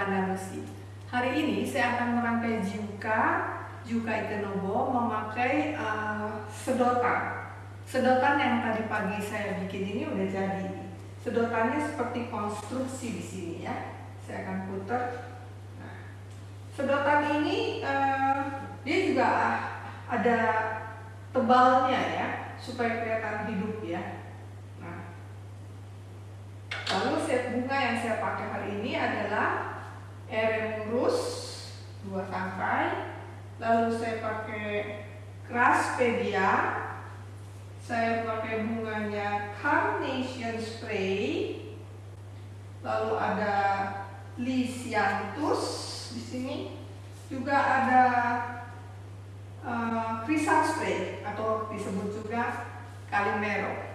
Bandar Besi. Hari ini saya akan merangkai Jiuka, Jiuka Ikenobo memakai uh, sedotan. Sedotan yang tadi pagi saya bikin ini udah jadi. Sedotannya seperti konstruksi di sini ya. Saya akan putar. Nah, sedotan ini uh, dia juga ada tebalnya ya, supaya kelihatan hidup ya. Nah, lalu set bunga yang saya pakai hari ini adalah Eremus dua tangkai lalu saya pakai Craspedia saya pakai bunganya Carnation Spray lalu ada Lysianthus di sini juga ada uh, Spray atau disebut juga Calimero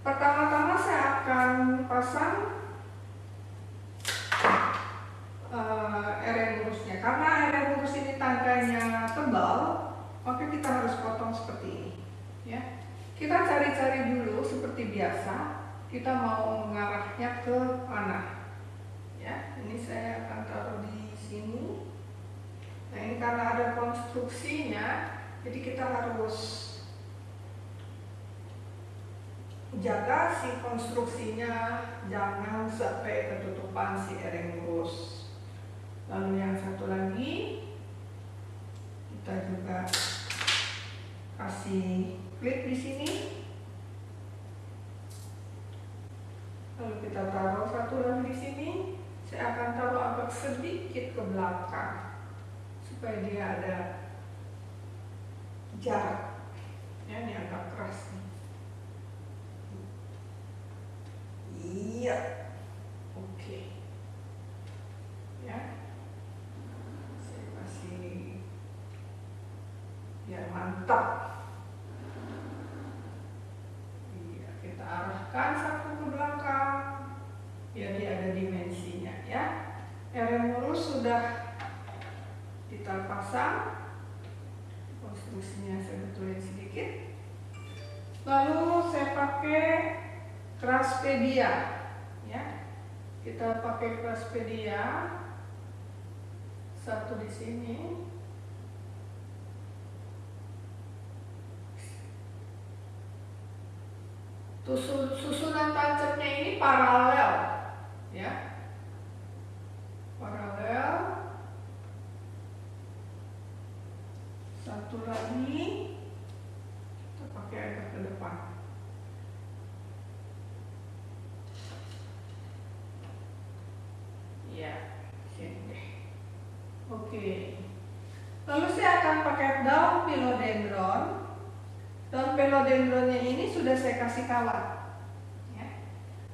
pertama-tama saya akan pasang uh, ereburusnya karena ereburus ini tangkainya tebal maka kita harus potong seperti ini. Ya. Kita cari-cari dulu seperti biasa. Kita mau mengarahnya ke mana ya ini saya akan taruh di sini. Nah ini karena ada konstruksinya jadi kita harus jaga si konstruksinya. Jangan sampai ketutupan si erengus lalu yang satu lagi kita juga kasih klip di sini. Lalu kita taruh satu lagi di sini saya akan taruh agak sedikit ke belakang supaya dia ada jarak. Ya ini agak keras nih. Iya. Oke. Okay. ya ya mantap iya kita arahkan satu ke belakang biar dia ada dimensinya ya rem lurus sudah kita pasang konstruksinya saya betulin sedikit. Lalu saya pakai Craspedia ya. Kita pakai Craspedia satu di sini. Susun, susunan tancapnya ini paralel ya paralel satu lagi kita pakai agak ke depan ya sini deh oke lalu saya akan pakai daun philodendron Daun pelodendronnya ini sudah saya kasih kawat. Ya.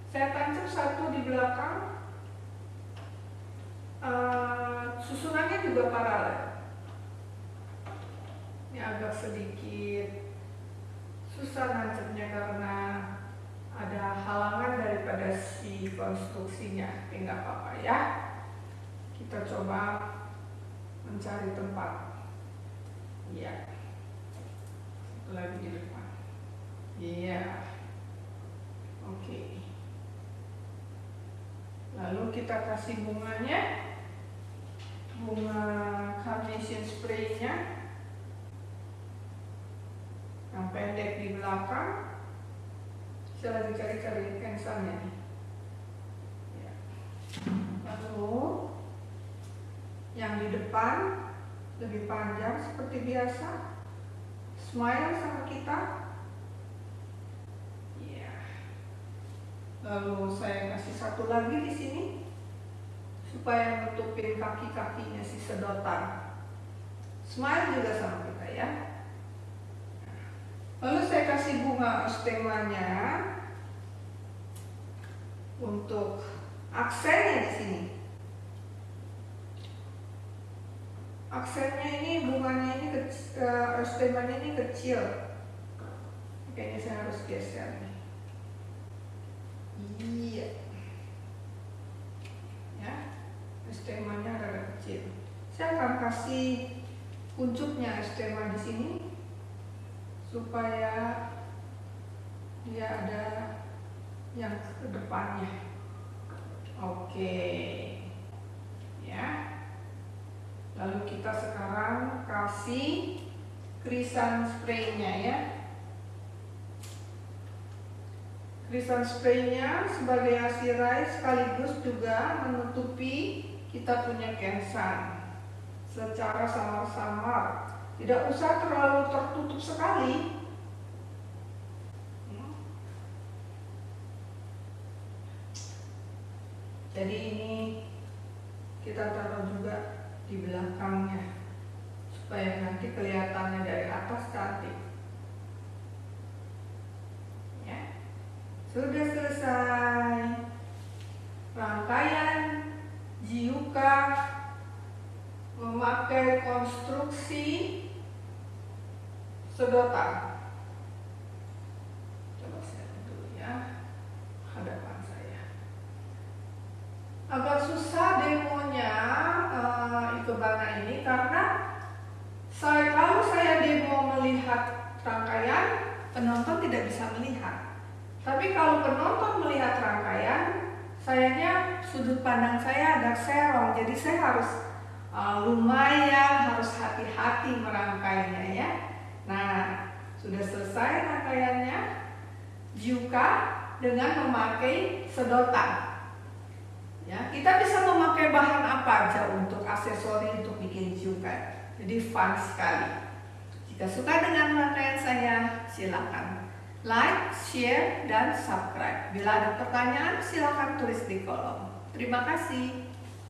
Saya tancap satu di belakang. Uh, susunannya juga paralel. Sedikit susah nancapnya karena ada halangan daripada si konstruksinya. Tapi nggak apa-apa ya. Kita coba mencari tempat. Iya lagi di depan. Iya. Oke. Lalu kita kasih bunganya. Bunga carnation spray-nya. Yang pendek di belakang. Saya lagi cari-cari pensalnya nih. Ya. Lalu yang di depan lebih panjang seperti biasa smile sama kita ya lalu saya kasih satu lagi di sini supaya nutupin kaki-kakinya si sedotan smile juga sama kita ya lalu saya kasih bunga ostemanya untuk aksennya di sini. Aksennya ini bunganya ini kecil, uh, stemanya ini kecil. Kayaknya saya harus geser nih. Iya. Ya stemanya agak kecil. Saya akan kasih kuncupnya stema di sini supaya dia ada yang ke depannya Oke. Ya. Lalu kita sekarang kasih krisan spraynya ya. Krisan spraynya sebagai asirai sekaligus juga menutupi kita punya kensan secara samar-samar. Tidak usah terlalu tertutup sekali, jadi ini kita taruh juga di belakangnya supaya nanti kelihatannya dari atas cantik. Ya. Sudah selesai. Rangkaian jiuka memakai konstruksi sedotan coba saya dulu ya hadapan agak susah demonya uh, ikebana ini karena saya kalau saya demo melihat rangkaian penonton tidak bisa melihat. Tapi kalau penonton melihat rangkaian sayanya sudut pandang saya agak serong. Jadi saya harus uh, lumayan harus hati-hati merangkainya ya nah sudah selesai rangkaiannya juga dengan memakai sedotan Ya, kita bisa memakai bahan apa aja untuk aksesori untuk bikin juga. Jadi fun sekali. Jika suka dengan rangkaian saya, silakan like, share, dan subscribe. Bila ada pertanyaan, silakan tulis di kolom. Terima kasih.